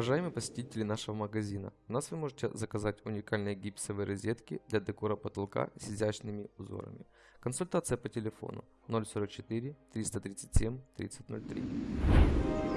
Уважаемые посетители нашего магазина, у нас вы можете заказать уникальные гипсовые розетки для декора потолка с изящными узорами. Консультация по телефону 044 337 3003.